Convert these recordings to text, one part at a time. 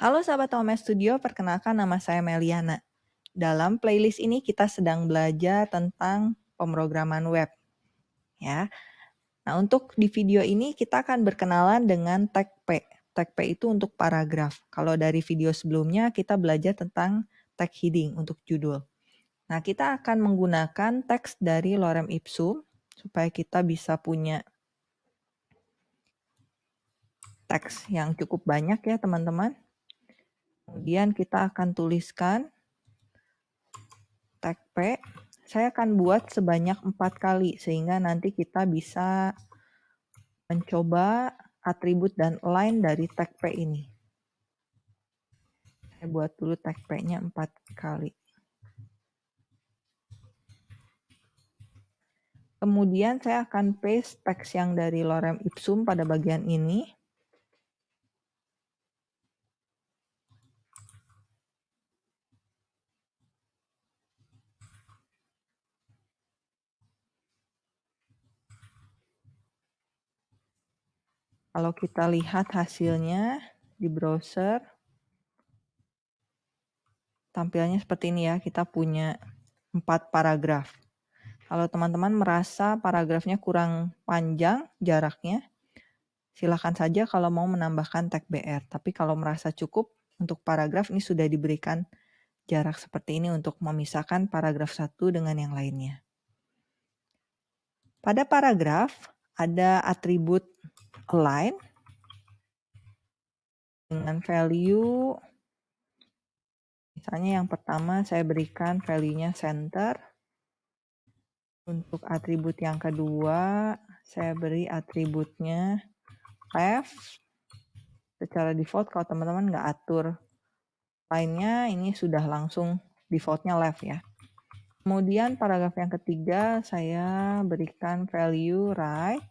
Halo sahabat OMS Studio, perkenalkan nama saya Meliana. Dalam playlist ini kita sedang belajar tentang pemrograman web. Ya. Nah, untuk di video ini kita akan berkenalan dengan tag P. Tag P itu untuk paragraf. Kalau dari video sebelumnya kita belajar tentang tag heading untuk judul. Nah, kita akan menggunakan teks dari lorem ipsum supaya kita bisa punya teks yang cukup banyak ya teman-teman. Kemudian kita akan tuliskan tag P. Saya akan buat sebanyak empat kali sehingga nanti kita bisa mencoba atribut dan line dari tag P ini. Saya buat dulu tag P-nya empat kali. Kemudian saya akan paste teks yang dari lorem ipsum pada bagian ini. Kalau kita lihat hasilnya di browser, tampilnya seperti ini ya. Kita punya empat paragraf. Kalau teman-teman merasa paragrafnya kurang panjang jaraknya, silahkan saja kalau mau menambahkan tag BR. Tapi kalau merasa cukup untuk paragraf ini sudah diberikan jarak seperti ini untuk memisahkan paragraf satu dengan yang lainnya. Pada paragraf ada atribut align dengan value. Misalnya yang pertama saya berikan value-nya center. Untuk atribut yang kedua saya beri atributnya left. Secara default kalau teman-teman nggak atur lainnya ini sudah langsung defaultnya left ya. Kemudian paragraf yang ketiga saya berikan value right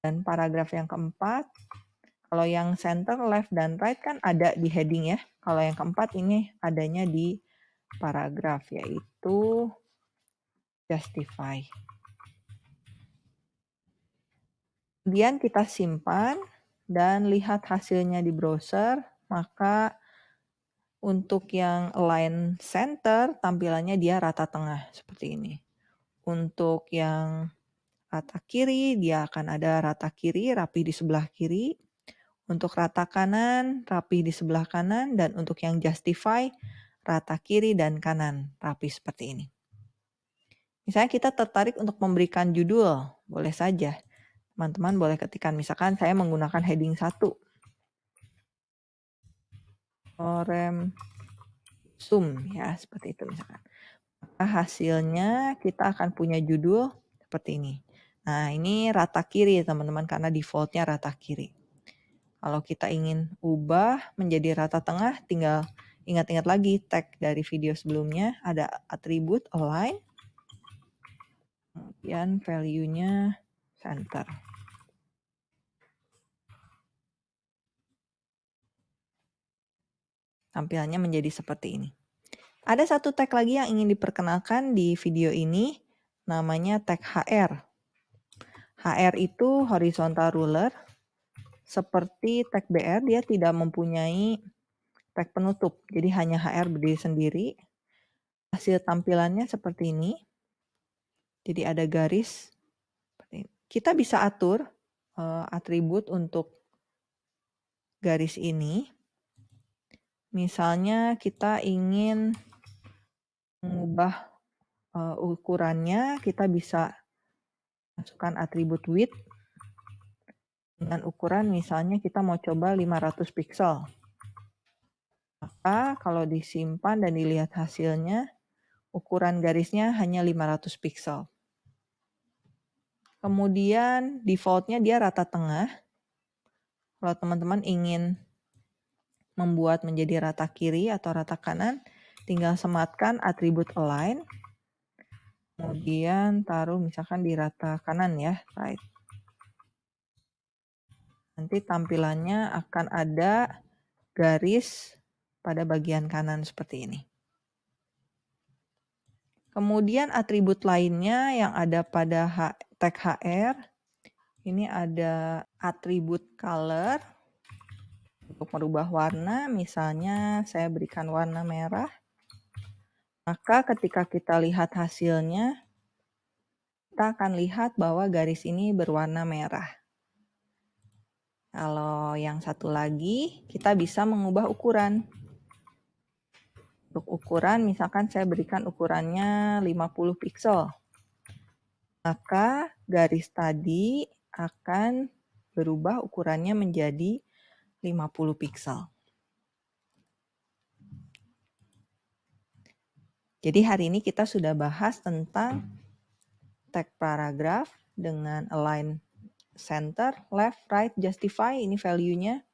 dan paragraf yang keempat, kalau yang center, left, dan right kan ada di heading ya. Kalau yang keempat ini adanya di paragraf, yaitu justify. Kemudian kita simpan dan lihat hasilnya di browser, maka untuk yang align center tampilannya dia rata tengah seperti ini. Untuk yang rata kiri, dia akan ada rata kiri, rapi di sebelah kiri. Untuk rata kanan, rapi di sebelah kanan. Dan untuk yang justify, rata kiri dan kanan, rapi seperti ini. Misalnya kita tertarik untuk memberikan judul, boleh saja. Teman-teman boleh ketikkan, misalkan saya menggunakan heading 1. Orem sum ya, seperti itu misalkan. Maka hasilnya kita akan punya judul seperti ini. Nah, ini rata kiri teman-teman karena defaultnya rata kiri. Kalau kita ingin ubah menjadi rata tengah, tinggal ingat-ingat lagi tag dari video sebelumnya ada atribut align, kemudian value-nya center. Tampilannya menjadi seperti ini. Ada satu tag lagi yang ingin diperkenalkan di video ini, namanya tag HR. HR itu horizontal ruler. Seperti tag BR, dia tidak mempunyai tag penutup. Jadi hanya HR berdiri sendiri. Hasil tampilannya seperti ini. Jadi ada garis. Kita bisa atur uh, atribut untuk garis ini. Misalnya kita ingin mengubah uh, ukurannya, kita bisa masukkan atribut width dengan ukuran misalnya kita mau coba 500 pixel. Maka kalau disimpan dan dilihat hasilnya, ukuran garisnya hanya 500 pixel. Kemudian defaultnya dia rata tengah. Kalau teman-teman ingin membuat menjadi rata kiri atau rata kanan, tinggal sematkan atribut align Kemudian taruh misalkan di rata kanan ya, right. Nanti tampilannya akan ada garis pada bagian kanan seperti ini. Kemudian atribut lainnya yang ada pada tag HR, ini ada atribut color. Untuk merubah warna, misalnya saya berikan warna merah. Maka ketika kita lihat hasilnya, kita akan lihat bahwa garis ini berwarna merah. Kalau yang satu lagi, kita bisa mengubah ukuran. Untuk ukuran, misalkan saya berikan ukurannya 50 pixel. Maka garis tadi akan berubah ukurannya menjadi 50 pixel. Jadi hari ini kita sudah bahas tentang tag paragraph dengan align center, left, right, justify, ini value-nya.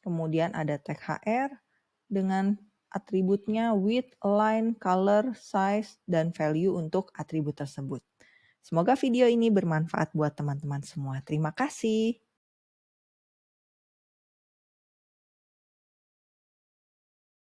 Kemudian ada tag HR dengan atributnya width, align, color, size, dan value untuk atribut tersebut. Semoga video ini bermanfaat buat teman-teman semua. Terima kasih.